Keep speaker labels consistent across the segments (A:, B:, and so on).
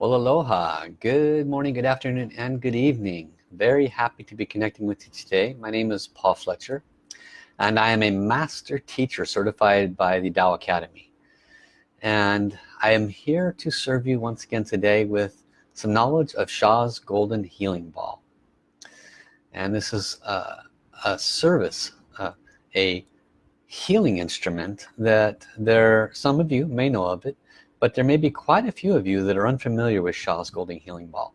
A: Well, aloha. Good morning, good afternoon, and good evening. Very happy to be connecting with you today. My name is Paul Fletcher, and I am a master teacher certified by the Tao Academy. And I am here to serve you once again today with some knowledge of Sha's Golden Healing Ball. And this is a, a service, uh, a healing instrument that there, some of you may know of it, but there may be quite a few of you that are unfamiliar with Sha's Golden Healing Ball.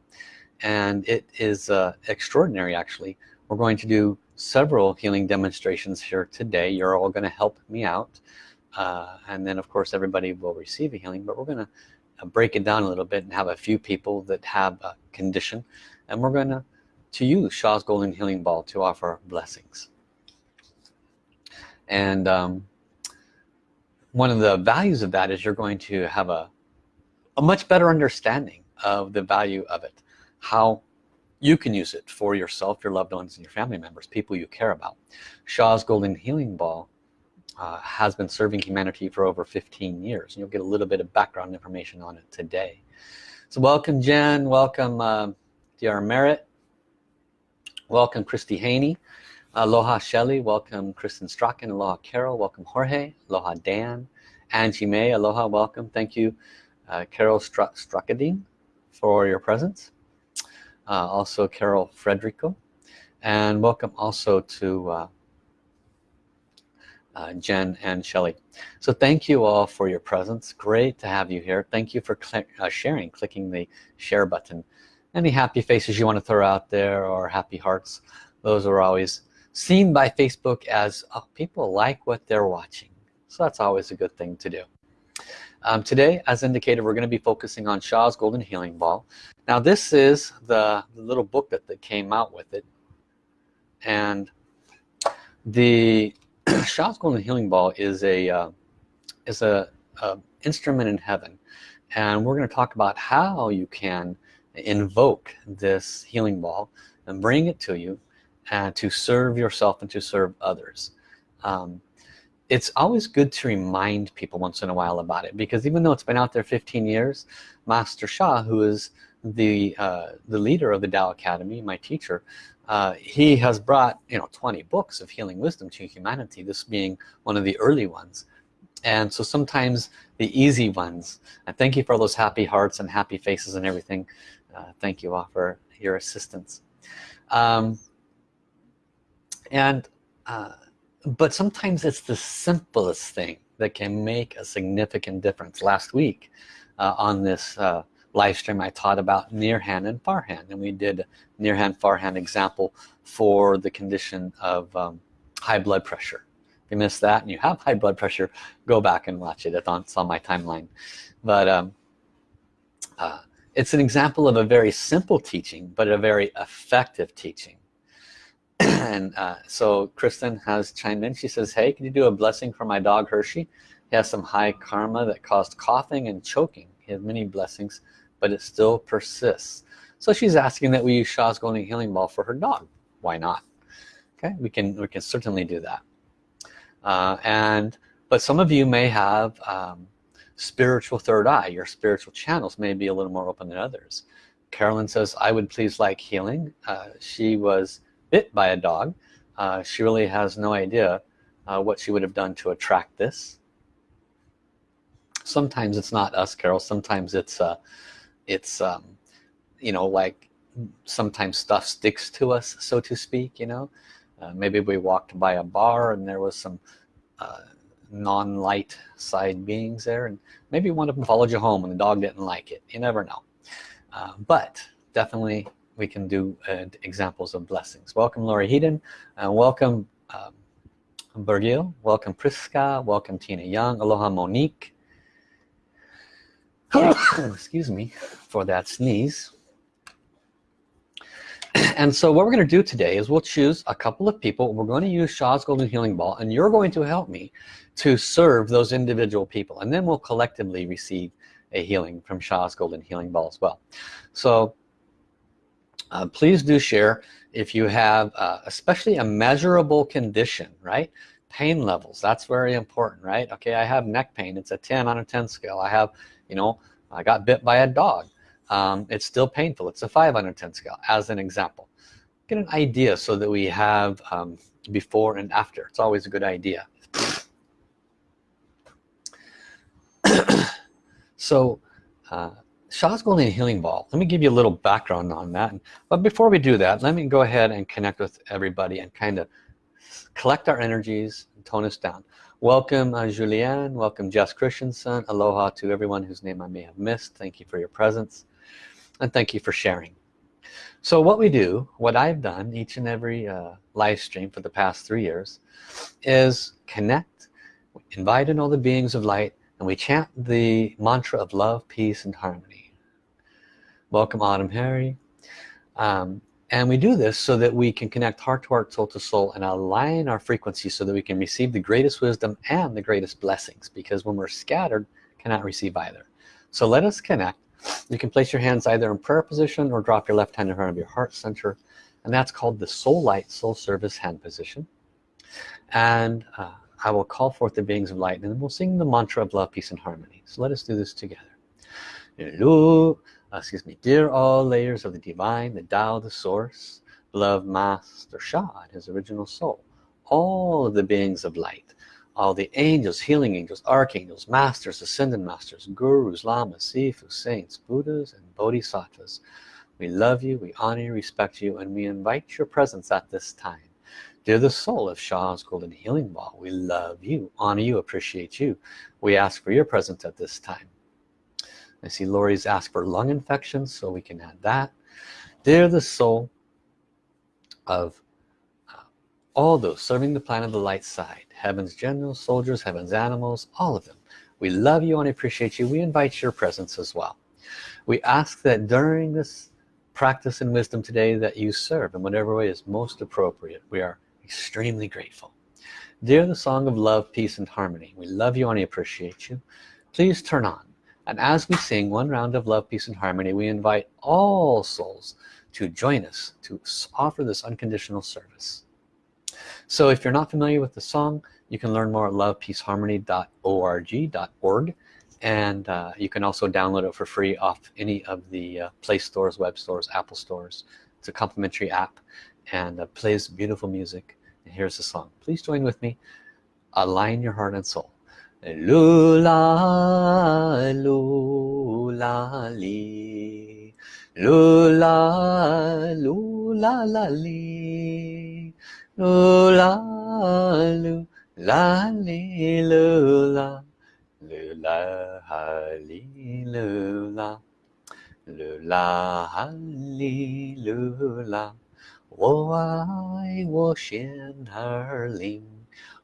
A: And it is uh, extraordinary actually. We're going to do several healing demonstrations here today. You're all going to help me out uh, and then of course everybody will receive a healing but we're going to uh, break it down a little bit and have a few people that have a condition and we're going to to use Sha's Golden Healing Ball to offer blessings. And um, one of the values of that is you're going to have a, a much better understanding of the value of it how you can use it for yourself your loved ones and your family members people you care about. Sha's Golden Healing Ball uh, has been serving humanity for over 15 years and you'll get a little bit of background information on it today. So welcome Jen. Welcome uh, DR Merritt. Welcome Christy Haney. Aloha Shelley, welcome Kristen Strachan, Aloha Carol, welcome Jorge, Aloha Dan, Angie May, Aloha, welcome, thank you uh, Carol Str for your presence. Uh, also Carol Frederico, and welcome also to uh, uh, Jen and Shelley. So thank you all for your presence. Great to have you here. Thank you for cl uh, sharing, clicking the share button. Any happy faces you want to throw out there or happy hearts, those are always seen by Facebook as oh, people like what they're watching so that's always a good thing to do. Um, today as indicated we're going to be focusing on Sha's Golden Healing Ball. Now this is the, little book that, that came out with it. And the Sha's Golden Healing Ball is a uh, is a, a instrument in heaven. And we're going to talk about how you can invoke this healing ball and bring it to you and to serve yourself and to serve others. Um, it's always good to remind people once in a while about it because even though it's been out there 15 years Master Sha who is the uh, the leader of the Tao Academy my teacher uh, he has brought you know 20 books of healing wisdom to humanity this being one of the early ones. And so sometimes the easy ones and thank you for all those happy hearts and happy faces and everything. Uh, thank you all for your assistance. Um, and uh, but sometimes it's the simplest thing that can make a significant difference. Last week uh, on this uh, live stream I taught about near hand and far hand and we did near hand far hand example for the condition of um, high blood pressure. If you missed that and you have high blood pressure go back and watch it. It's on, my timeline. But um, uh, it's an example of a very simple teaching but a very effective teaching and uh, so Kristen has chimed in. She says hey can you do a blessing for my dog Hershey? He has some high karma that caused coughing and choking. He has many blessings but it still persists. So she's asking that we use Sha's Golden Healing Ball for her dog. Why not? Okay we can we can certainly do that. Uh, and but some of you may have um, spiritual third eye. Your spiritual channels may be a little more open than others. Carolyn says I would please like healing. Uh, she was bit by a dog. Uh, she really has no idea uh, what she would have done to attract this. Sometimes it's not us Carol. Sometimes it's uh, it's um, you know like sometimes stuff sticks to us so to speak you know? Uh, maybe we walked by a bar and there was some uh, non-light side beings there and maybe one of them followed you home and the dog didn't like it. You never know. Uh, but definitely we can do uh, examples of blessings. Welcome Lori Heaton welcome um, welcome Priska welcome Tina Young aloha Monique. Excuse me for that sneeze. And so what we're going to do today is we'll choose a couple of people. We're going to use Sha's Golden Healing Ball and you're going to help me to serve those individual people and then we'll collectively receive a healing from Sha's Golden Healing Ball as well. So uh, please do share if you have uh, especially a measurable condition right? Pain levels that's very important right? Okay I have neck pain it's a 10 on a 10 scale. I have you know I got bit by a dog. Um, it's still painful it's a 5 on a 10 scale as an example. Get an idea so that we have um, before and after it's always a good idea. So uh, Sha's Golden Healing Ball. Let me give you a little background on that. But before we do that let me go ahead and connect with everybody and kind of collect our energies and tone us down. Welcome uh, Julianne. Welcome Jess Christensen. Aloha to everyone whose name I may have missed. Thank you for your presence. And thank you for sharing. So what we do what I've done each and every uh, live stream for the past three years is connect invite in all the beings of light and we chant the mantra of love peace and harmony welcome Autumn Harry. Um, and we do this so that we can connect heart to heart soul to soul and align our frequency so that we can receive the greatest wisdom and the greatest blessings because when we're scattered cannot receive either. So let us connect. You can place your hands either in prayer position or drop your left hand in front of your heart center and that's called the soul light soul service hand position. And uh, I will call forth the beings of light and we'll sing the mantra of love peace and harmony. So let us do this together. Hello, uh, excuse me dear all layers of the divine the Tao the source love master Sha his original soul all of the beings of light all the angels healing angels archangels masters ascended masters gurus lamas sifu saints buddhas and bodhisattvas we love you we honor you respect you and we invite your presence at this time Dear the soul of Sha's Golden Healing Ball, we love you, honor you, appreciate you. We ask for your presence at this time. I see Lori's asked for lung infections, so we can add that. Dear the soul of uh, all those serving the planet of the light side, heaven's generals, soldiers, heaven's animals, all of them. We love you and appreciate you. We invite your presence as well. We ask that during this practice and wisdom today that you serve in whatever way is most appropriate. We are extremely grateful. Dear the song of love, peace, and harmony, we love you and appreciate you. Please turn on. And as we sing one round of love, peace, and harmony, we invite all souls to join us to offer this unconditional service. So if you're not familiar with the song, you can learn more at lovepeaceharmony.org.org and uh, you can also download it for free off any of the uh, Play stores, web stores, Apple stores. It's a complimentary app and uh, plays beautiful music and here's the song please join with me align your heart and soul lula lula li lula lula la li lula lula li lula lula li lula lula li lula 我爱我心儿灵，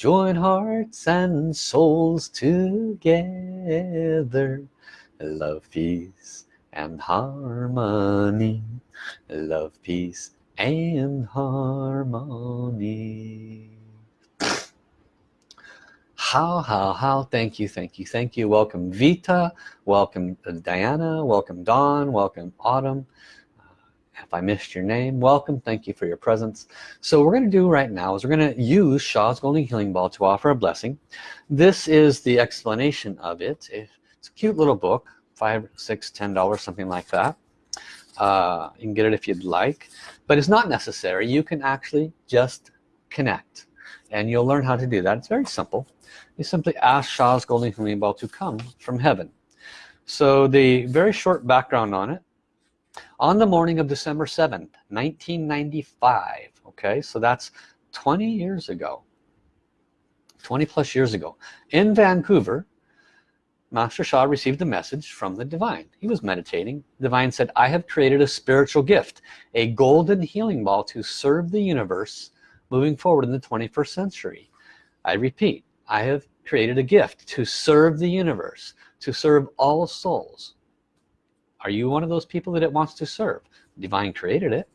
A: join hearts and souls together. Love peace and harmony. Love peace and harmony. How how how? Thank you thank you thank you. Welcome Vita. Welcome uh, Diana. Welcome Dawn. Welcome Autumn if I missed your name? Welcome. Thank you for your presence. So we're gonna do right now is we're gonna use Sha's Golden Healing Ball to offer a blessing. This is the explanation of it. It's a cute little book five six ten dollars something like that. Uh, you can get it if you'd like but it's not necessary. You can actually just connect and you'll learn how to do that. It's very simple. You simply ask Sha's Golden Healing Ball to come from heaven. So the very short background on it on the morning of December 7th 1995 okay? So that's 20 years ago. 20 plus years ago. In Vancouver Master Sha received a message from the divine. He was meditating. The divine said I have created a spiritual gift a golden healing ball to serve the universe moving forward in the 21st century. I repeat I have created a gift to serve the universe to serve all souls are you one of those people that it wants to serve? Divine created it.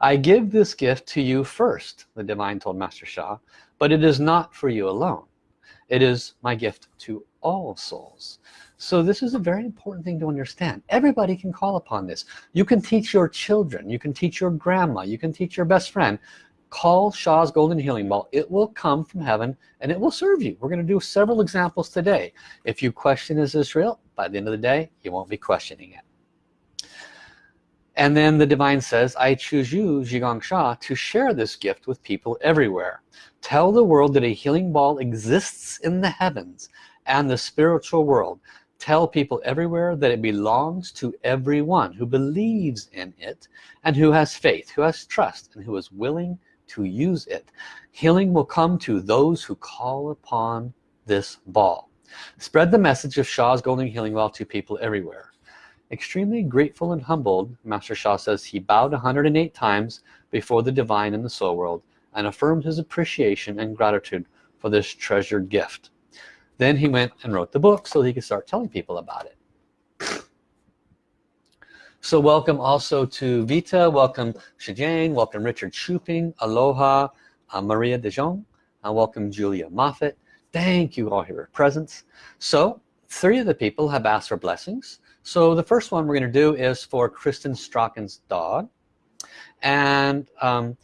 A: I give this gift to you first the divine told Master Sha, but it is not for you alone. It is my gift to all souls. So this is a very important thing to understand. Everybody can call upon this. You can teach your children. You can teach your grandma. You can teach your best friend call Sha's golden healing ball. It will come from heaven and it will serve you. We're going to do several examples today. If you question is this real? By the end of the day you won't be questioning it. And then the divine says I choose you Zhigang Sha to share this gift with people everywhere. Tell the world that a healing ball exists in the heavens and the spiritual world. Tell people everywhere that it belongs to everyone who believes in it and who has faith who has trust and who is willing to use it healing will come to those who call upon this ball spread the message of Sha's golden healing ball to people everywhere Extremely grateful and humbled, Master Sha says he bowed 108 times before the divine in the soul world and affirmed his appreciation and gratitude for this treasured gift. Then he went and wrote the book so he could start telling people about it. So welcome also to Vita, welcome Shijane, welcome Richard Shuping, Aloha, uh, Maria De Jong, uh, welcome Julia Moffat. Thank you all for your presence. So three of the people have asked for blessings. So the first one we're going to do is for Kristen Strachan's dog. And um,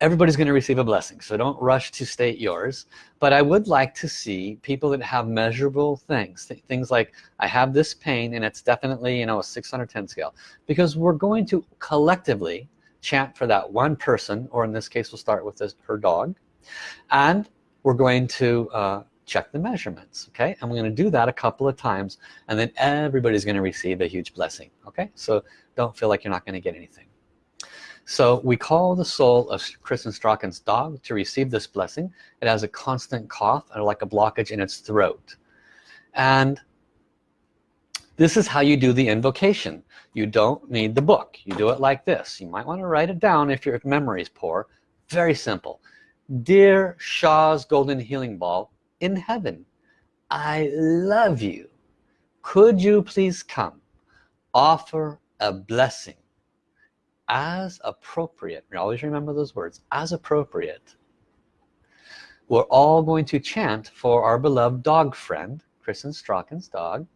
A: everybody's going to receive a blessing. So don't rush to state yours. But I would like to see people that have measurable things. Th things like, I have this pain and it's definitely, you know, a 610 scale. Because we're going to collectively chant for that one person, or in this case, we'll start with this, her dog. And we're going to uh, check the measurements okay I'm going to do that a couple of times and then everybody's going to receive a huge blessing okay so don't feel like you're not going to get anything so we call the soul of Kristen Strachan's dog to receive this blessing. It has a constant cough or like a blockage in its throat. And this is how you do the invocation. You don't need the book. You do it like this. You might want to write it down if your memory is poor. Very simple. Dear Sha's golden healing ball in heaven I love you. Could you please come offer a blessing as appropriate always remember those words as appropriate we're all going to chant for our beloved dog friend Kristen Strachan's dog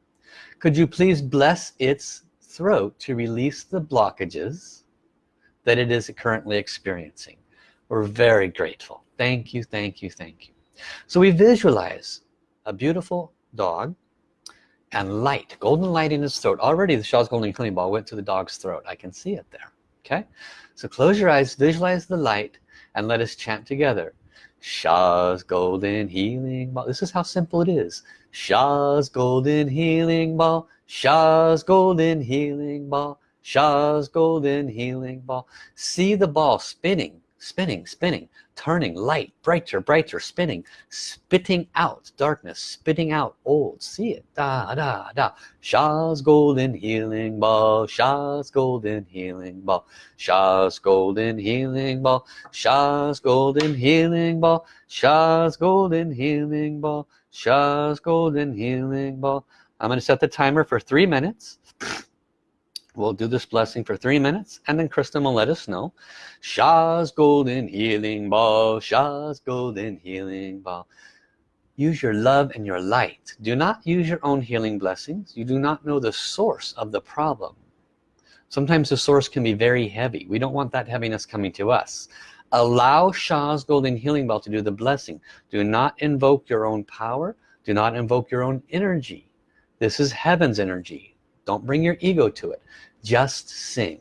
A: could you please bless its throat to release the blockages that it is currently experiencing we're very grateful thank you thank you thank you so we visualize a beautiful dog and light, golden light in his throat. Already the Sha's golden cleaning ball went to the dog's throat. I can see it there. Okay, so close your eyes, visualize the light, and let us chant together. Sha's golden healing ball. This is how simple it is. Sha's golden healing ball. Sha's golden healing ball. Sha's golden healing ball. See the ball spinning spinning spinning turning light brighter brighter spinning spitting out darkness spitting out old. See it? Da da da. Sha's golden healing ball Sha's golden healing ball Sha's golden healing ball Sha's golden healing ball Sha's golden healing ball Sha's golden healing ball. I'm going to set the timer for three minutes We'll do this blessing for three minutes and then Kristen will let us know. Sha's Golden Healing Ball, Sha's Golden Healing Ball. Use your love and your light. Do not use your own healing blessings. You do not know the source of the problem. Sometimes the source can be very heavy. We don't want that heaviness coming to us. Allow Sha's Golden Healing Ball to do the blessing. Do not invoke your own power. Do not invoke your own energy. This is heaven's energy don't bring your ego to it. Just sing.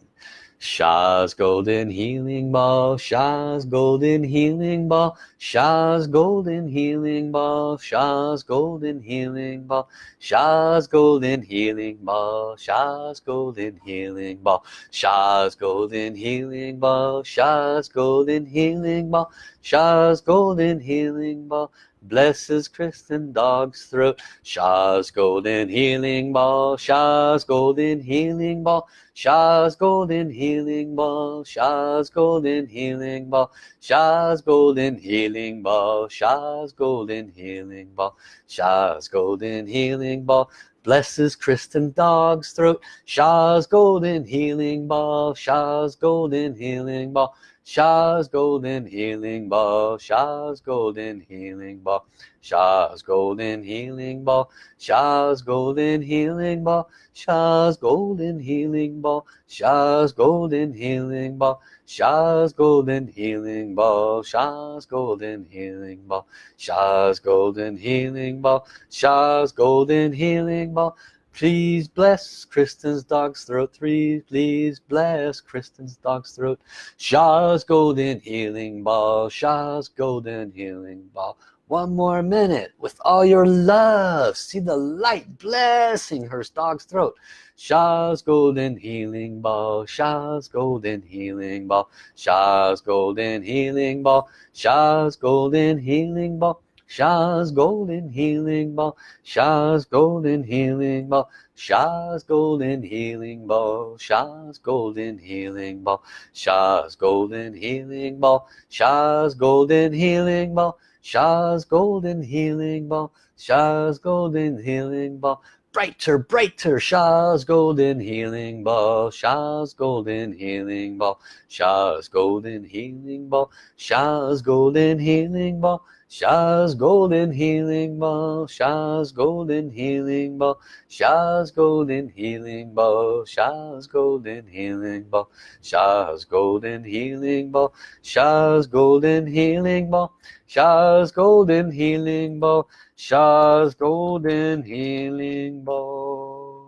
A: Sha's golden healing ball Sha's golden healing ball Sha's golden healing ball Sha's golden healing ball Sha's golden healing ball Sha's golden healing ball Sha's golden healing ball Sha's golden healing ball Sha's golden healing ball blesses Kristen dog's throat. Sha's golden healing ball. Sha's golden healing ball. Sha's golden healing ball. Sha's golden healing ball. Sha's golden healing ball. Sha's golden healing ball. Sha's golden healing ball. Blesses Kristen dog's throat. Sha's golden healing ball. Sha's golden healing ball Sha's golden healing ball Sha's golden healing ball Sha's golden healing ball Sha's golden healing ball Sha's golden healing ball Sha's golden healing ball Sha's golden healing ball Sha's golden healing ball Sha's golden healing ball Sha's golden healing ball Please bless Kristen's dog's throat. Three, please bless Kristen's dog's throat. Sha's golden healing ball. Sha's golden healing ball. One more minute with all your love. See the light blessing her dog's throat. Sha's golden healing ball. Sha's golden healing ball. Sha's golden healing ball. Sha's golden healing ball. Sha's golden healing ball Sha's golden healing ball Sha's golden healing ball Sha's golden healing ball Sha's golden healing ball Sha's golden healing ball Sha's golden healing ball Sha's golden healing ball brighter brighter Sha's golden healing ball Sha's golden healing ball Sha's golden healing ball Sha's golden healing ball Sha's Golden Healing Ball, Sha's Golden Healing Ball, Sha's Golden Healing Ball, Sha's Golden Healing Ball, Sha's Golden Healing Ball, Sha's Golden Healing Ball, Sha's Golden Healing Ball, Sha's Golden Healing Ball.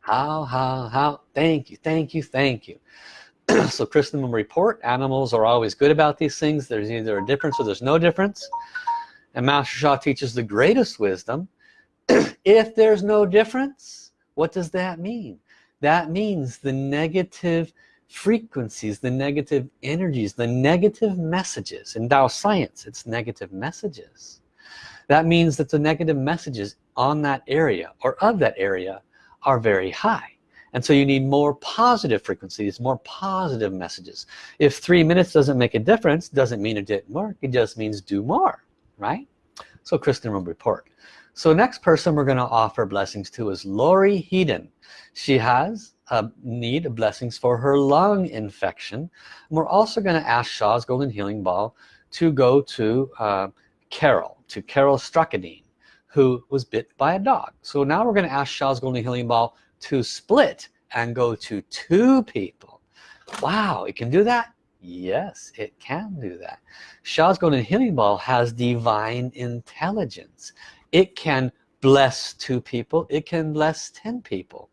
A: How, how, how, thank you, thank you, thank you. so will report animals are always good about these things. There's either a difference or there's no difference. And Master Sha teaches the greatest wisdom. If there's no difference what does that mean? That means the negative frequencies the negative energies the negative messages. In Tao science it's negative messages. That means that the negative messages on that area or of that area are very high and so you need more positive frequencies more positive messages. If three minutes doesn't make a difference doesn't mean it didn't work. It just means do more right? So Kristen will report so next person we're going to offer blessings to is Lori Heaton. She has a need of blessings for her lung infection. And we're also going to ask Sha's golden healing ball to go to uh, Carol to Carol Struckadine who was bit by a dog. So now we're going to ask Sha's golden healing ball to split and go to two people. Wow it can do that? Yes it can do that. Sha's golden healing ball has divine intelligence. It can bless two people. It can bless ten people.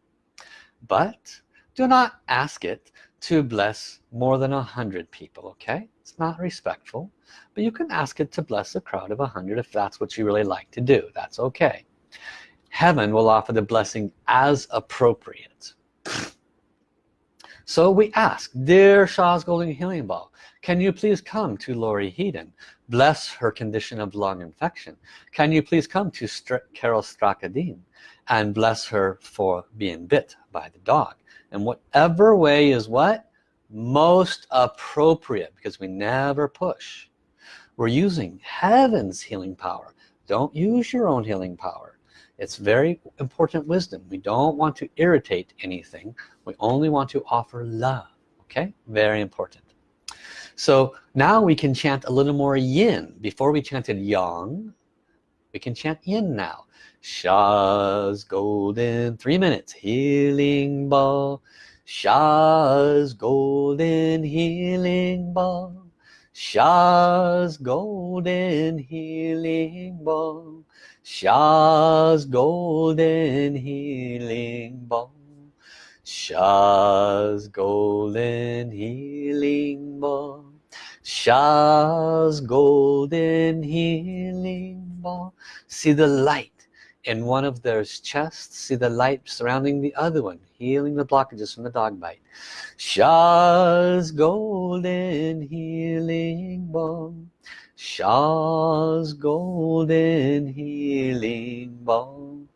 A: But do not ask it to bless more than a hundred people okay? It's not respectful but you can ask it to bless a crowd of a hundred if that's what you really like to do. That's okay heaven will offer the blessing as appropriate. So we ask dear Sha's golden healing ball can you please come to Lori Heaton bless her condition of lung infection. Can you please come to St Carol Strakadine and bless her for being bit by the dog? And whatever way is what? Most appropriate because we never push. We're using heaven's healing power. Don't use your own healing power it's very important wisdom. We don't want to irritate anything. We only want to offer love okay? Very important. So now we can chant a little more yin. Before we chanted yang we can chant yin now. Sha's golden three minutes healing ball. Sha's golden healing ball. Sha's golden healing ball Sha's golden healing ball. Sha's golden healing ball. Sha's golden healing ball. See the light in one of those chests. See the light surrounding the other one healing the blockages from the dog bite. Sha's golden healing balm Sha's golden healing balm.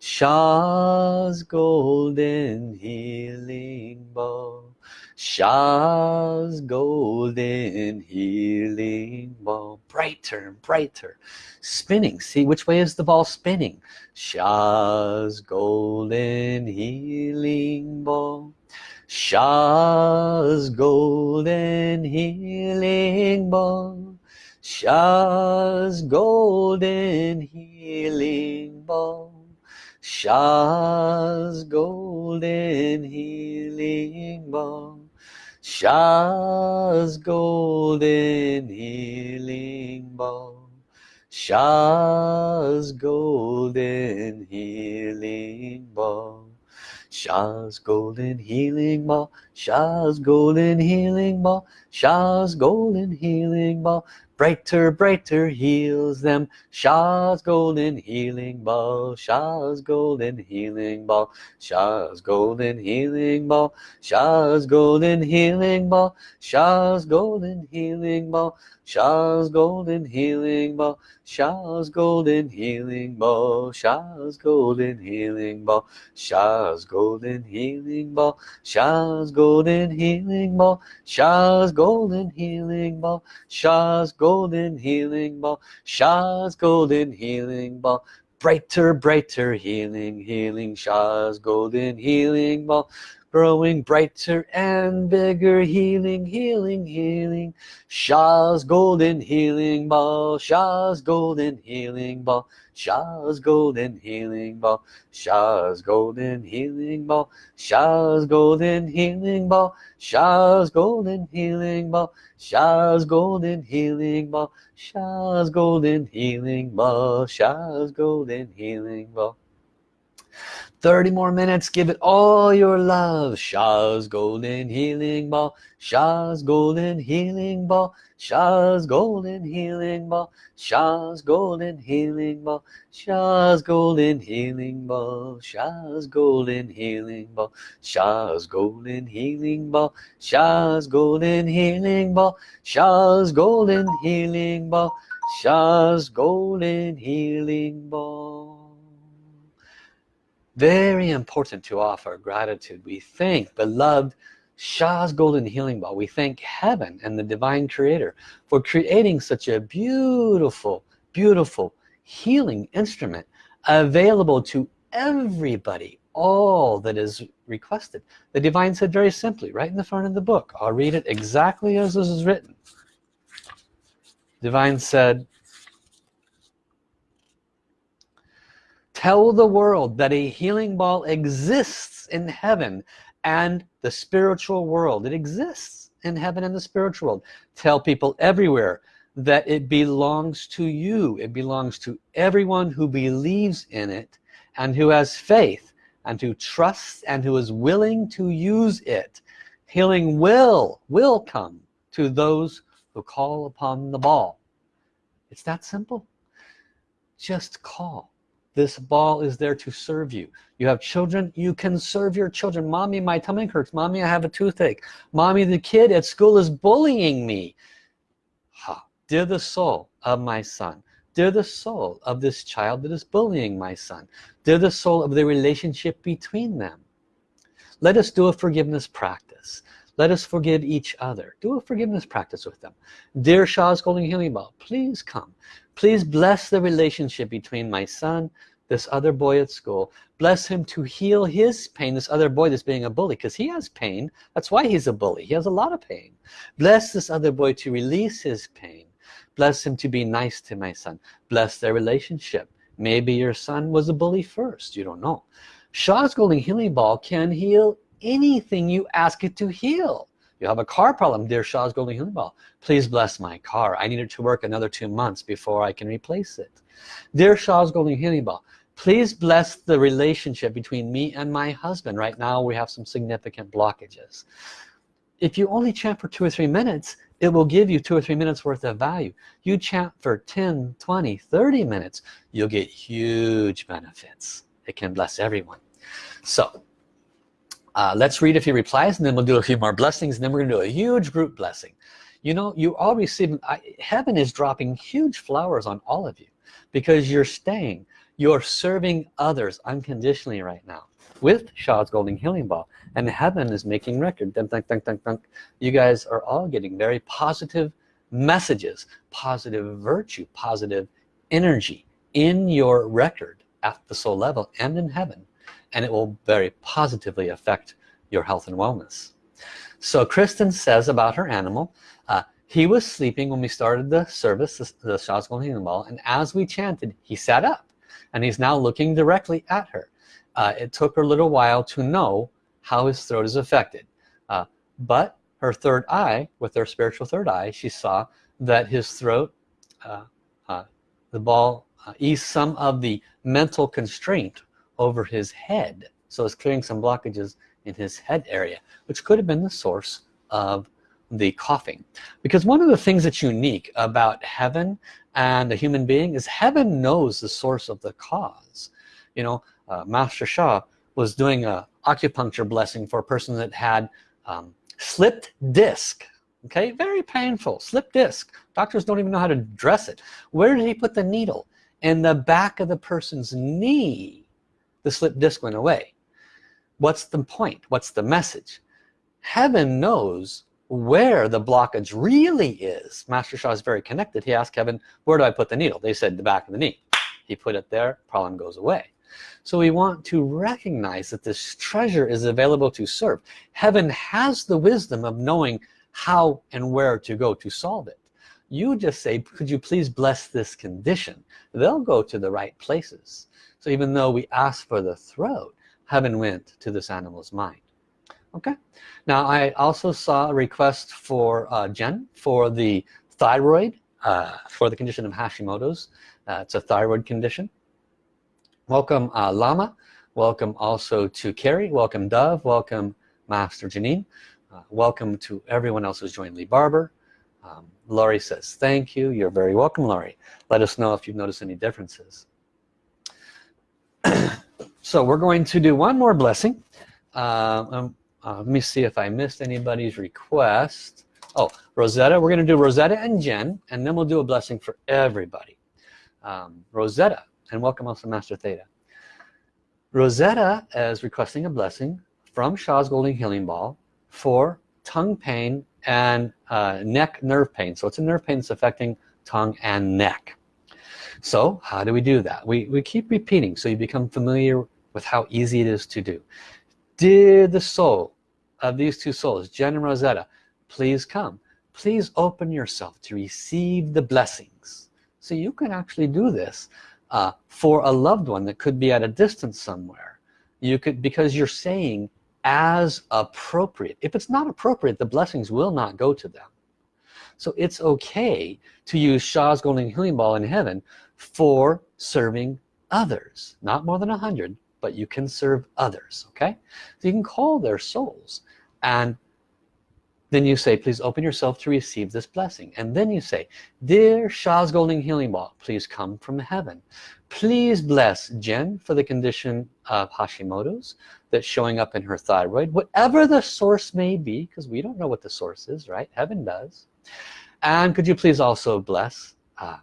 A: Sha's golden healing balm. Sha's golden healing ball brighter and brighter. Spinning. See which way is the ball spinning? Sha's golden healing ball Sha's golden healing ball Sha's golden healing ball Sha's golden healing ball Sha's golden healing ball Sha's golden healing ball Sha's golden healing ball Sha's golden healing ball Sha's golden healing ball brighter brighter heals them Sha's golden healing ball Sha's golden healing ball Sha's golden healing ball Sha's golden healing ball Sha's golden healing ball Sha's golden healing ball Sha's golden healing ball Sha's golden healing ball Sha's golden healing ball Sha's golden healing ball Sha's golden healing ball Sha's golden healing ball Sha's golden healing ball brighter brighter healing healing Sha's golden healing ball growing brighter and bigger healing healing healing. Sha's golden healing ball Sha's golden healing ball Sha's golden healing ball Sha's golden healing ball Sha's golden healing ball Sha's golden healing ball Sha's golden healing ball Sha's golden healing ball Sha's golden healing ball 30 more minutes give it all your love Sha's golden healing ball Sha's golden healing ball Sha's golden healing ball Sha's golden healing ball Sha's golden healing ball Sha's golden healing ball Sha's golden healing ball Sha's golden healing ball Sha's golden healing ball Sha's golden healing ball very important to offer gratitude. We thank beloved Sha's golden healing ball. We thank heaven and the divine creator for creating such a beautiful beautiful healing instrument available to everybody all that is requested. The divine said very simply right in the front of the book I'll read it exactly as this is written. Divine said tell the world that a healing ball exists in heaven and the spiritual world. It exists in heaven and the spiritual world. Tell people everywhere that it belongs to you. It belongs to everyone who believes in it and who has faith and who trusts and who is willing to use it. Healing will will come to those who call upon the ball. It's that simple. Just call this ball is there to serve you. You have children you can serve your children. Mommy my tummy hurts. Mommy I have a toothache. Mommy the kid at school is bullying me. Ha. Dear the soul of my son. Dear the soul of this child that is bullying my son. Dear the soul of the relationship between them. Let us do a forgiveness practice let us forgive each other. Do a forgiveness practice with them. Dear Sha's Golden Healing Ball. Please come. Please bless the relationship between my son this other boy at school. Bless him to heal his pain this other boy that's being a bully because he has pain. That's why he's a bully. He has a lot of pain. Bless this other boy to release his pain. Bless him to be nice to my son. Bless their relationship. Maybe your son was a bully first. You don't know. Sha's Golden Healing Ball can heal anything you ask it to heal. You have a car problem dear Sha's Golden Healing Ball please bless my car. I need it to work another two months before I can replace it. Dear Sha's Golden Healing Ball please bless the relationship between me and my husband. Right now we have some significant blockages. If you only chant for two or three minutes it will give you two or three minutes worth of value. You chant for 10 20 30 minutes you'll get huge benefits. It can bless everyone. So uh, let's read a few replies and then we'll do a few more blessings and then we're gonna do a huge group blessing. You know you all receive I, heaven is dropping huge flowers on all of you because you're staying you're serving others unconditionally right now with Sha's Golden Healing Ball and heaven is making record. Dun, dun, dun, dun, dun. you guys are all getting very positive messages positive virtue positive energy in your record at the soul level and in heaven and it will very positively affect your health and wellness. So Kristen says about her animal uh, he was sleeping when we started the service the, the Sha's Golden Healing Ball and as we chanted he sat up and he's now looking directly at her. Uh, it took her a little while to know how his throat is affected. Uh, but her third eye with her spiritual third eye she saw that his throat uh, uh the ball uh, eased some of the mental constraint over his head. So it's clearing some blockages in his head area which could have been the source of the coughing. Because one of the things that's unique about heaven and a human being is heaven knows the source of the cause. You know uh, Master Sha was doing a acupuncture blessing for a person that had um, slipped disc okay? Very painful slip disc. Doctors don't even know how to dress it. Where did he put the needle? In the back of the person's knee the slip disc went away. What's the point? What's the message? Heaven knows where the blockage really is. Master Sha is very connected. He asked heaven where do I put the needle? They said the back of the knee. He put it there. Problem goes away. So we want to recognize that this treasure is available to serve. Heaven has the wisdom of knowing how and where to go to solve it you just say could you please bless this condition? They'll go to the right places. So even though we asked for the throat heaven went to this animal's mind. Okay? Now I also saw a request for uh, Jen for the thyroid uh, for the condition of Hashimoto's. Uh, it's a thyroid condition. Welcome uh, Lama. Welcome also to Carrie. Welcome Dove. Welcome Master Janine. Uh, welcome to everyone else who's joined Lee Barber um, Laurie says thank you. You're very welcome Laurie let us know if you've noticed any differences. So we're going to do one more blessing. Uh, um, uh, let me see if I missed anybody's request. Oh Rosetta. We're gonna do Rosetta and Jen and then we'll do a blessing for everybody. Um, Rosetta and welcome also Master Theta. Rosetta is requesting a blessing from Sha's Golden Healing Ball for tongue pain and uh, neck nerve pain. So it's a nerve pain that's affecting tongue and neck. So how do we do that? We, we keep repeating so you become familiar with how easy it is to do. Did the soul of these two souls Jen and Rosetta please come. Please open yourself to receive the blessings. So you can actually do this uh, for a loved one that could be at a distance somewhere. You could because you're saying as appropriate. If it's not appropriate the blessings will not go to them. So it's okay to use Sha's golden healing ball in heaven for serving others. Not more than a hundred but you can serve others okay? So you can call their souls and then you say please open yourself to receive this blessing. And then you say dear Sha's golden healing ball please come from heaven. Please bless Jen for the condition of Hashimoto's that's showing up in her thyroid whatever the source may be because we don't know what the source is right? Heaven does. And could you please also bless uh,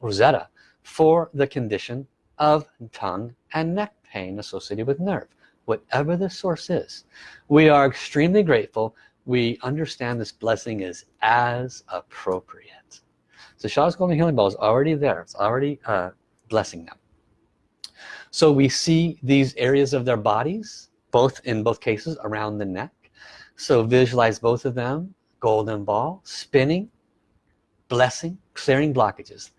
A: Rosetta for the condition of tongue and neck pain associated with nerve whatever the source is. We are extremely grateful we understand this blessing is as appropriate. So Sha's Golden Healing Ball is already there. It's already uh, blessing them. So we see these areas of their bodies both in both cases around the neck. So visualize both of them golden ball spinning blessing clearing blockages.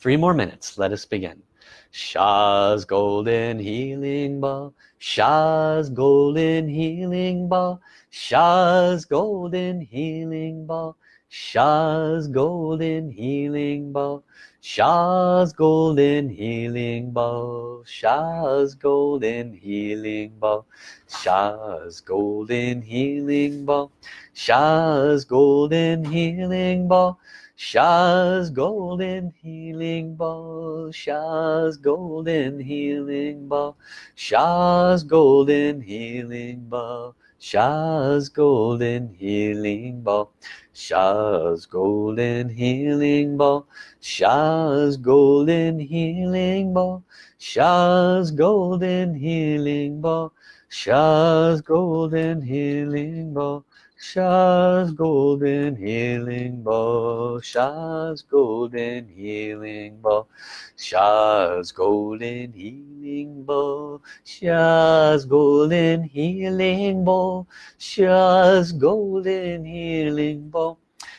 A: Three more minutes. Let us begin Sha's golden healing ball. Sha's golden healing ball. Sha's golden healing ball. Sha's golden healing ball. Sha's golden healing ball. Sha's golden healing ball. Sha's golden healing ball. Sha's golden healing ball Sha's golden healing ball Sha's golden healing ball Sha's golden healing ball Sha's golden healing ball Sha's golden healing ball Sha's golden healing ball Sha's golden healing ball Sha's golden healing ball Sha's golden healing bow, Sha's golden healing bow, Sha's golden healing bow, Sha's golden healing bow, Sha's golden healing bow,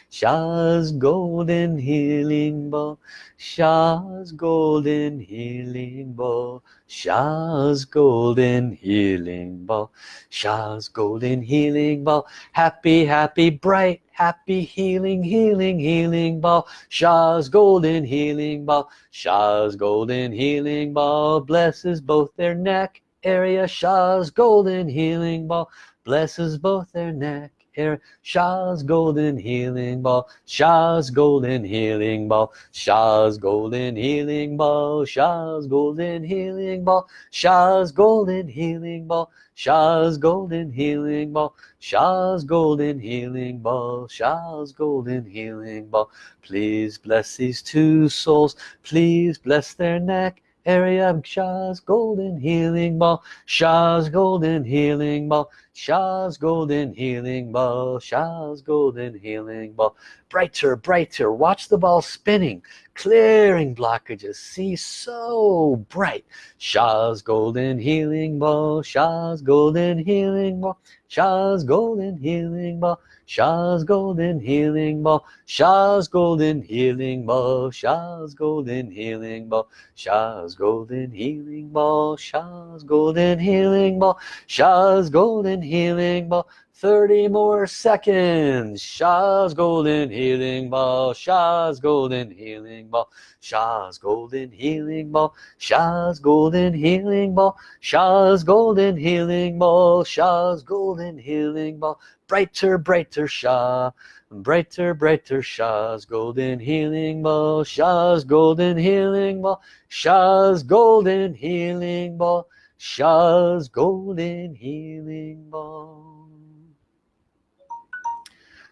A: Sha's golden healing bow, Sha's golden healing bow, Sha's golden healing ball. Sha's golden healing ball. Happy happy bright happy healing healing healing ball. Sha's golden healing ball. Sha's golden healing ball blesses both their neck area. Sha's golden healing ball blesses both their neck here Sha's golden healing ball Sha's golden healing ball Sha's golden healing ball Sha's golden healing ball Sha's golden healing ball Sha's golden healing ball Sha's golden healing ball Sha's golden healing ball please bless these two souls please bless their neck area Sha's golden healing ball Sha's golden healing ball Sha's golden healing ball Sha's golden healing ball brighter brighter watch the ball spinning clearing blockages see so bright Sha's golden healing ball Sha's golden healing ball Sha's golden healing ball Sha's golden healing ball Sha's golden healing ball Sha's golden healing ball Sha's golden healing ball Sha's golden healing ball Sha's golden healing ball 30 more seconds Sha's golden healing ball Sha's golden healing ball Sha's golden healing ball Sha's golden healing ball Sha's golden healing ball Sha's golden healing ball brighter brighter Sha brighter brighter Sha's golden healing ball Sha's golden healing ball Sha's golden healing ball Sha's golden healing ball.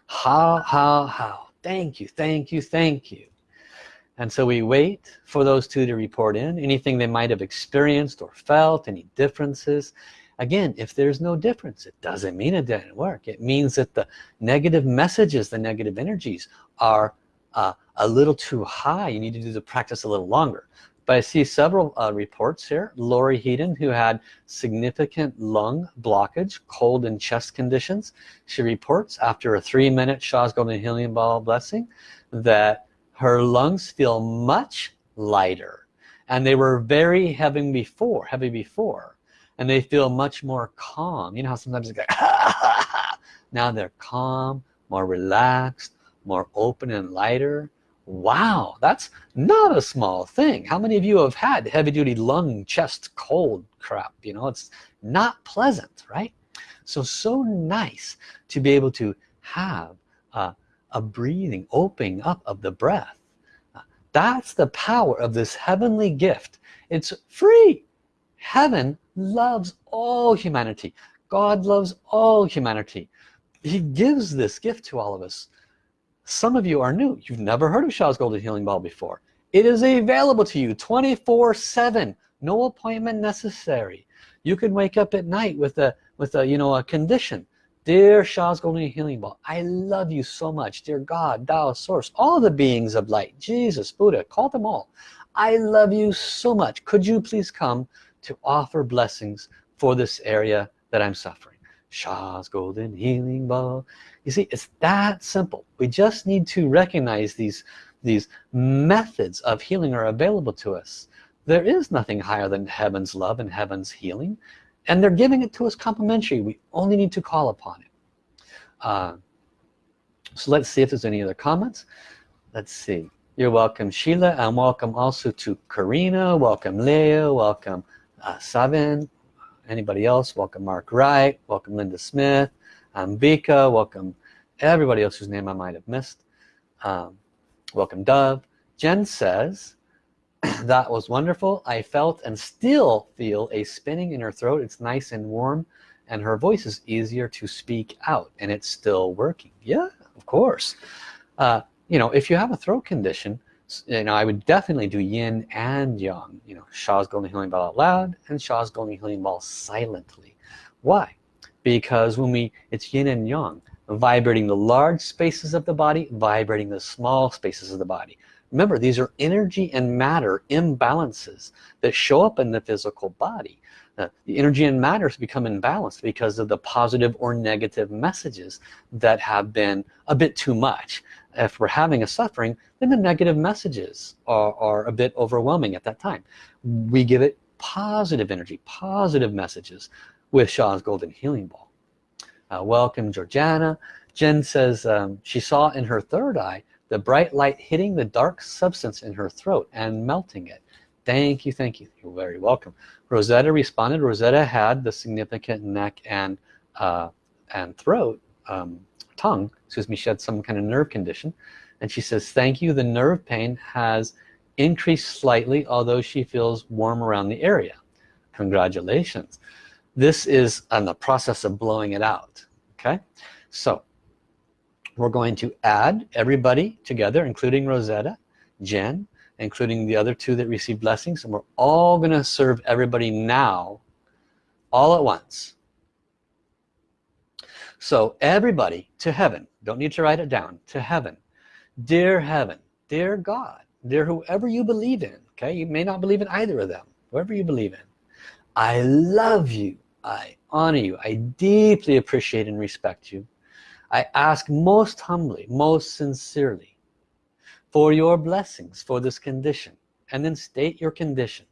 A: How how how thank you thank you thank you. And so we wait for those two to report in. Anything they might have experienced or felt any differences. Again if there's no difference it doesn't mean it didn't work. It means that the negative messages the negative energies are uh, a little too high. You need to do the practice a little longer but I see several uh, reports here. Lori Heaton who had significant lung blockage cold and chest conditions. She reports after a three-minute Sha's Golden Healing Ball blessing that her lungs feel much lighter. And they were very heavy before heavy before. And they feel much more calm. You know how sometimes it's like now they're calm more relaxed more open and lighter wow that's not a small thing. How many of you have had heavy-duty lung chest cold crap? You know it's not pleasant right? So so nice to be able to have a, a breathing opening up of the breath. Uh, that's the power of this heavenly gift. It's free. Heaven loves all humanity. God loves all humanity. He gives this gift to all of us some of you are new. You've never heard of Sha's Golden Healing Ball before. It is available to you 24 7 no appointment necessary. You can wake up at night with a with a you know a condition. Dear Sha's Golden Healing Ball I love you so much. Dear God Tao source all the beings of light Jesus Buddha call them all. I love you so much. Could you please come to offer blessings for this area that I'm suffering? Sha's Golden Healing Ball you see it's that simple. We just need to recognize these these methods of healing are available to us. There is nothing higher than heaven's love and heaven's healing and they're giving it to us complimentary. We only need to call upon it. Uh, so let's see if there's any other comments. Let's see. You're welcome Sheila and welcome also to Karina. Welcome Leo. Welcome uh, Savin anybody else? Welcome Mark Wright. Welcome Linda Smith. Ambika, welcome everybody else whose name I might have missed. Um, welcome Dove. Jen says, that was wonderful. I felt and still feel a spinning in her throat. It's nice and warm and her voice is easier to speak out and it's still working yeah of course uh, you know if you have a throat condition you know I would definitely do yin and yang you know Sha's golden healing ball out loud and Sha's golden healing ball silently why because when we it's yin and yang vibrating the large spaces of the body vibrating the small spaces of the body. Remember these are energy and matter imbalances that show up in the physical body. Uh, the energy and matters become imbalanced because of the positive or negative messages that have been a bit too much. If we're having a suffering then the negative messages are, are a bit overwhelming at that time. We give it positive energy positive messages with Sha's golden healing ball uh, welcome Georgiana. Jen says um, she saw in her third eye the bright light hitting the dark substance in her throat and melting it. Thank you thank you. You're very welcome. Rosetta responded Rosetta had the significant neck and uh, and throat um, tongue excuse me she had some kind of nerve condition. And she says thank you the nerve pain has increased slightly although she feels warm around the area. Congratulations. This is on the process of blowing it out okay? So we're going to add everybody together including Rosetta Jen including the other two that received blessings and we're all gonna serve everybody now all at once. So everybody to heaven don't need to write it down to heaven. Dear heaven dear God dear whoever you believe in okay? You may not believe in either of them whoever you believe in. I love you I honor you. I deeply appreciate and respect you. I ask most humbly most sincerely for your blessings for this condition and then state your condition.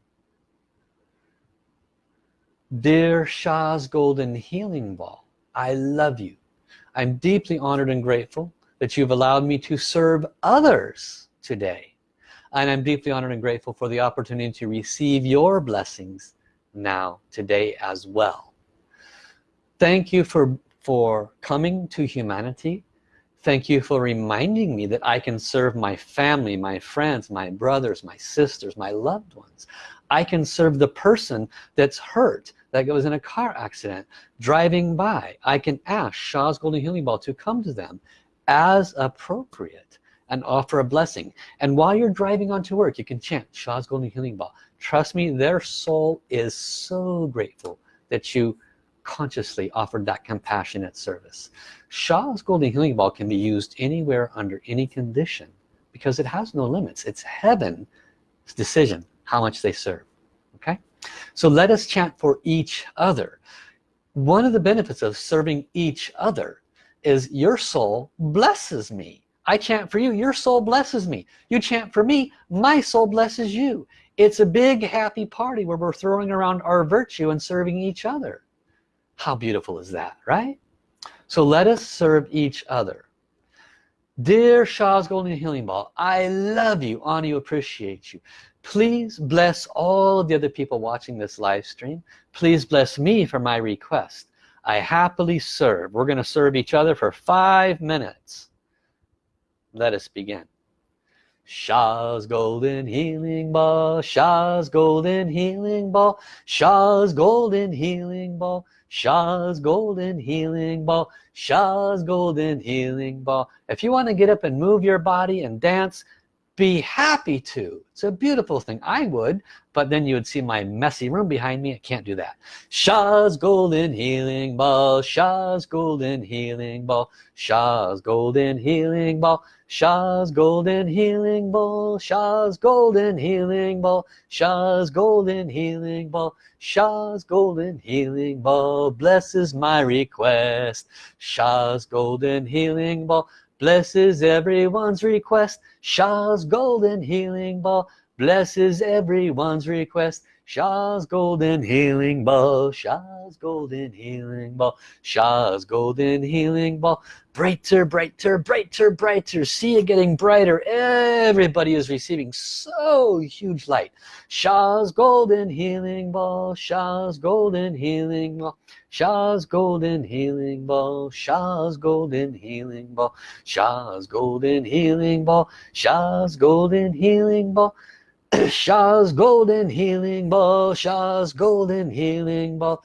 A: Dear Sha's golden healing ball I love you. I'm deeply honored and grateful that you've allowed me to serve others today. And I'm deeply honored and grateful for the opportunity to receive your blessings now today as well. Thank you for for coming to humanity. Thank you for reminding me that I can serve my family my friends my brothers my sisters my loved ones. I can serve the person that's hurt that was in a car accident driving by. I can ask Sha's Golden Healing Ball to come to them as appropriate and offer a blessing. And while you're driving on to work you can chant Sha's Golden Healing Ball trust me their soul is so grateful that you consciously offered that compassionate service. Sha's Golden Healing Ball can be used anywhere under any condition because it has no limits. It's heaven's decision how much they serve okay? So let us chant for each other. One of the benefits of serving each other is your soul blesses me. I chant for you your soul blesses me. You chant for me my soul blesses you it's a big happy party where we're throwing around our virtue and serving each other. How beautiful is that right? So let us serve each other. Dear Sha's Golden Healing Ball I love you. Honor you appreciate you. Please bless all of the other people watching this live stream. Please bless me for my request. I happily serve. We're gonna serve each other for five minutes. Let us begin Sha's golden healing ball Sha's golden healing ball Sha's golden healing ball Sha's golden healing ball Sha's golden healing ball. If you want to get up and move your body and dance be happy to. It's a beautiful thing. I would but then you would see my messy room behind me. I can't do that. Sha's golden healing ball. Sha's golden healing ball. Sha's golden healing ball. Sha's golden healing ball. Sha's golden healing ball. Sha's golden healing ball. Sha's golden healing ball. Blesses my request. Sha's golden healing ball blesses everyone's request. Sha's golden healing ball. Blesses everyone's request Sha's golden healing ball Sha's golden healing ball Sha's golden healing ball. Brighter brighter brighter brighter. See it getting brighter. Everybody is receiving so huge light. Sha's golden healing ball Sha's golden healing ball Sha's golden healing ball Sha's golden healing ball Sha's golden healing ball Sha's golden healing ball. Sha's golden healing ball Sha's golden healing ball Sha's golden healing ball.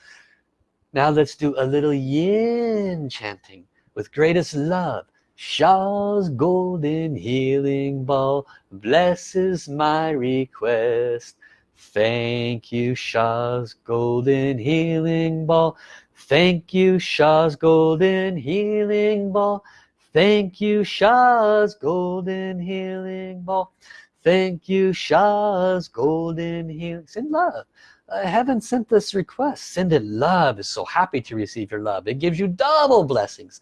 A: now let's do a little yin chanting with greatest love. Sha's golden healing ball blesses my request. Thank you Sha's golden healing ball. Thank you Sha's golden healing ball. Thank you Sha's golden healing ball thank you Sha's golden healing send love. Uh, heaven sent this request. Send it. Love is so happy to receive your love. It gives you double blessings.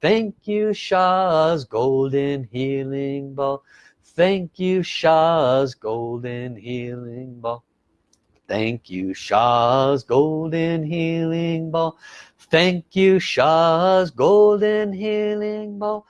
A: Thank you Sha's golden healing ball. Thank you Sha's golden healing ball. Thank you Sha's golden healing ball. Thank you Sha's golden healing ball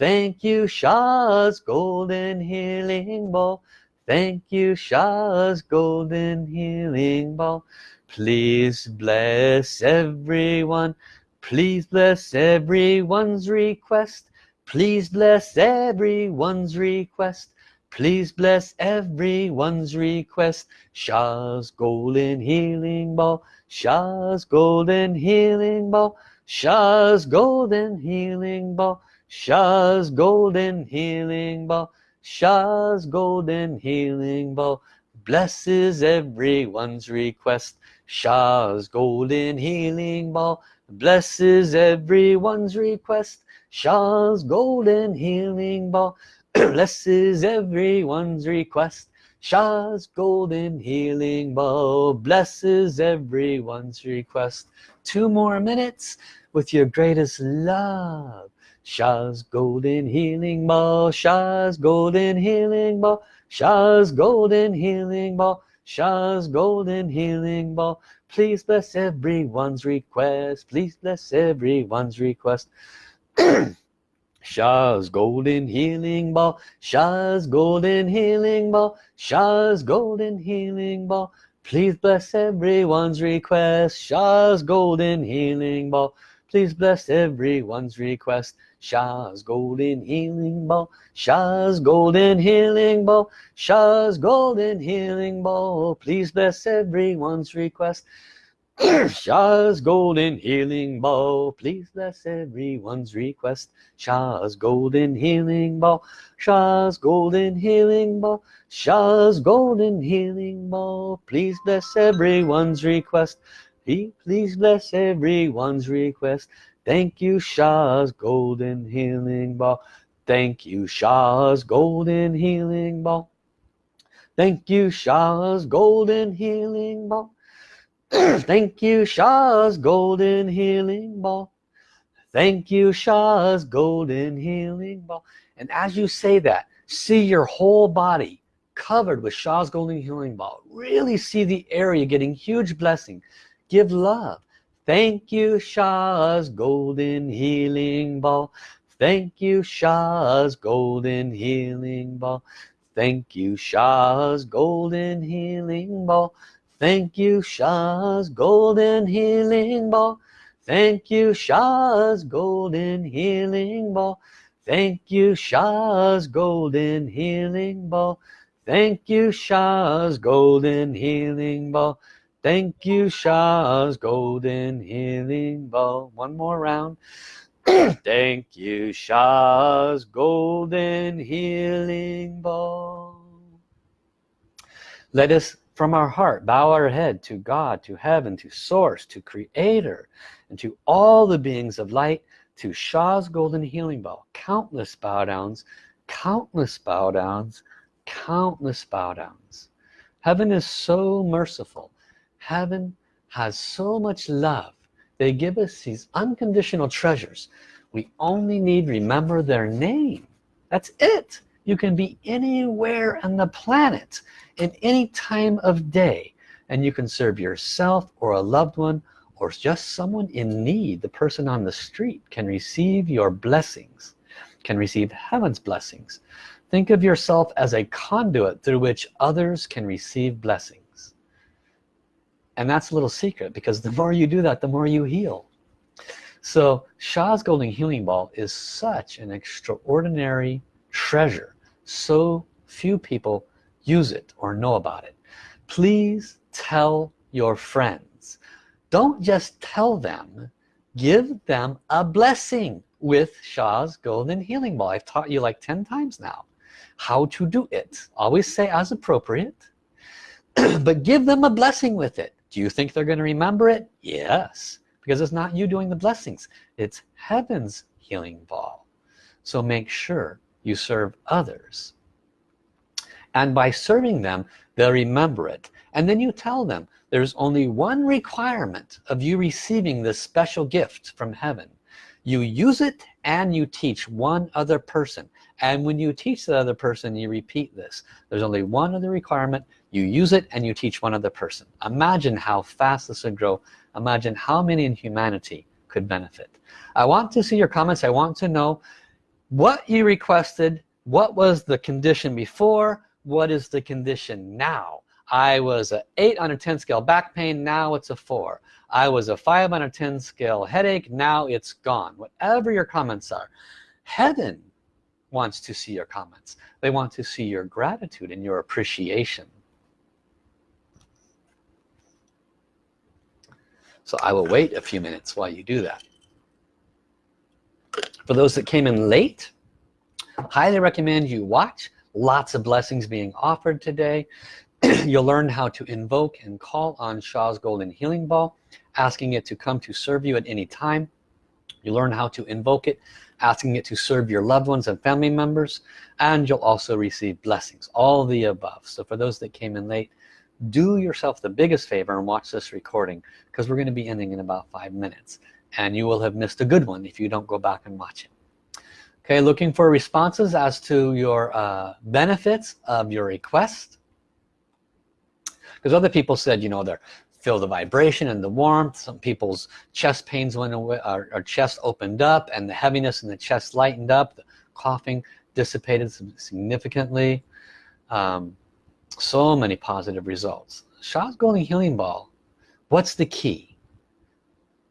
A: thank you Sha's golden healing ball. Thank you Sha's golden healing ball. Please bless everyone. Please bless everyone's request. Please bless everyone's request. Please bless everyone's request. Sha's golden healing ball. Sha's golden healing ball. Sha's golden healing ball Sha's golden healing ball. Sha's golden healing ball blesses everyone's request. Sha's golden healing ball blesses everyone's request. Sha's golden healing ball blesses everyone's request. Sha's golden healing ball blesses everyone's request. Two more minutes with your greatest love Sha's golden healing ball Sha's golden healing ball Sha's golden healing ball Sha's golden healing ball. Please bless everyone's request please bless everyone's request. Sha's golden healing ball Sha's golden healing ball Sha's golden healing ball. Please bless everyone's request Sha's golden healing ball please bless everyone's request. Sha's golden healing ball Sha's golden healing ball Sha's golden healing ball please bless everyone's request. Sha's golden healing ball please bless everyone's request. Sha's golden healing ball Sha's golden healing ball Sha's golden healing ball please bless everyone's request please bless everyone's request Thank you Sha's golden healing ball. Thank you Sha's golden healing ball. Thank you Sha's golden healing ball. Thank you Sha's golden healing ball. Thank you Sha's golden healing ball. And as you say that, see your whole body covered with Sha's golden healing ball. Really see the area getting huge blessing. Give love Thank you Sha's golden healing ball. Thank you Sha's golden healing ball. Thank you Sha's golden healing ball. Thank you Sha's golden healing ball. Thank you Sha's golden healing ball. Thank you Sha's golden healing ball. Thank you Sha's golden healing ball. Thank you, Sha's golden healing ball. One more round. Thank you, Sha's golden healing ball. Let us from our heart bow our head to God, to heaven, to source, to creator, and to all the beings of light, to Sha's golden healing ball. Countless bow downs, countless bow downs, countless bow downs. Heaven is so merciful heaven has so much love. They give us these unconditional treasures. We only need remember their name. That's it. You can be anywhere on the planet in any time of day and you can serve yourself or a loved one or just someone in need. The person on the street can receive your blessings can receive heaven's blessings. Think of yourself as a conduit through which others can receive blessings and that's a little secret because the more you do that the more you heal. So Sha's golden healing ball is such an extraordinary treasure. So few people use it or know about it. Please tell your friends. Don't just tell them give them a blessing with Sha's golden healing ball. I've taught you like 10 times now how to do it. Always say as appropriate but give them a blessing with it do you think they're going to remember it? Yes because it's not you doing the blessings it's heaven's healing ball. So make sure you serve others. And by serving them they'll remember it. And then you tell them there's only one requirement of you receiving this special gift from heaven. You use it and you teach one other person. And when you teach the other person you repeat this. There's only one other requirement you use it and you teach one other person. Imagine how fast this would grow. Imagine how many in humanity could benefit. I want to see your comments. I want to know what you requested. What was the condition before? What is the condition now? I was a 8 on a 10 scale back pain. Now it's a 4 I was a 5 on a 10 scale headache. Now it's gone. Whatever your comments are heaven wants to see your comments. They want to see your gratitude and your appreciation so I will wait a few minutes while you do that. For those that came in late highly recommend you watch lots of blessings being offered today. You'll learn how to invoke and call on Sha's golden healing ball asking it to come to serve you at any time. You learn how to invoke it asking it to serve your loved ones and family members and you'll also receive blessings all the above. So for those that came in late do yourself the biggest favor and watch this recording because we're going to be ending in about five minutes and you will have missed a good one if you don't go back and watch it. Okay looking for responses as to your uh, benefits of your request? Because other people said you know they're feel the vibration and the warmth some people's chest pains went away our, our chest opened up and the heaviness in the chest lightened up the coughing dissipated significantly. Um, so many positive results. Golden Healing Ball. What's the key?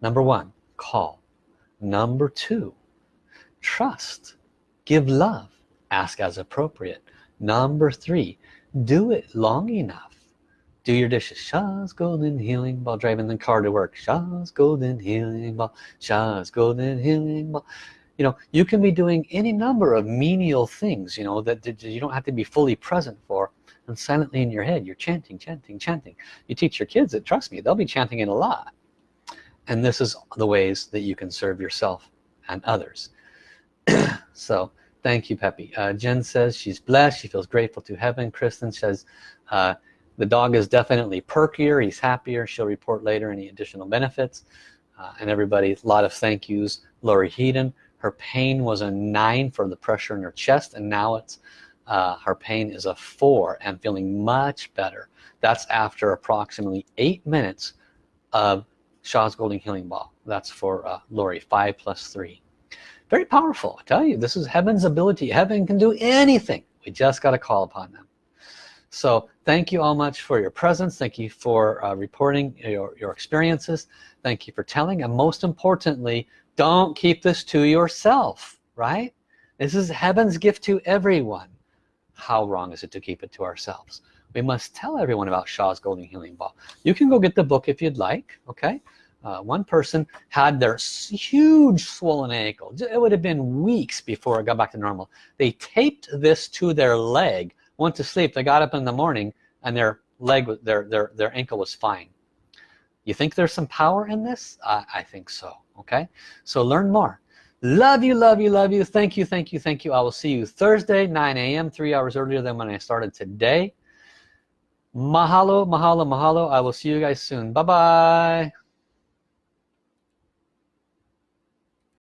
A: Number one call. Number two trust. Give love. Ask as appropriate. Number three do it long enough. Do your dishes. Sha's golden healing ball. Driving the car to work. Sha's golden healing ball. Sha's golden healing ball. You know you can be doing any number of menial things you know that you don't have to be fully present for and silently in your head you're chanting chanting chanting. You teach your kids it trust me they'll be chanting it a lot. And this is the ways that you can serve yourself and others. So thank you Peppy. Uh, Jen says she's blessed. She feels grateful to heaven. Kristen says uh, the dog is definitely perkier. He's happier. She'll report later any additional benefits. Uh, and everybody a lot of thank yous. Lori Heaton her pain was a nine for the pressure in her chest and now it's uh, her pain is a four and feeling much better. That's after approximately eight minutes of Sha's Golden Healing Ball. That's for uh, Lori five plus three. Very powerful I tell you. This is heaven's ability. Heaven can do anything. We just got to call upon them. So thank you all much for your presence. Thank you for uh, reporting your, your experiences. Thank you for telling. And most importantly don't keep this to yourself right? This is heaven's gift to everyone how wrong is it to keep it to ourselves? We must tell everyone about Sha's Golden Healing Ball. You can go get the book if you'd like okay? Uh, one person had their huge swollen ankle. It would have been weeks before it got back to normal. They taped this to their leg went to sleep. They got up in the morning and their leg their their their ankle was fine. You think there's some power in this? Uh, I think so okay? So learn more love you love you love you. Thank you thank you thank you. I will see you Thursday 9 a.m. three hours earlier than when I started today. Mahalo mahalo mahalo. I will see you guys soon. Bye bye